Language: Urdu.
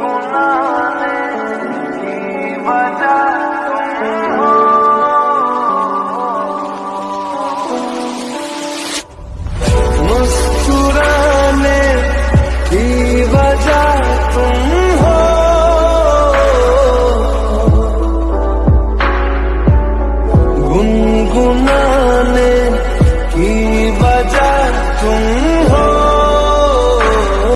گنگنانے کی وجہ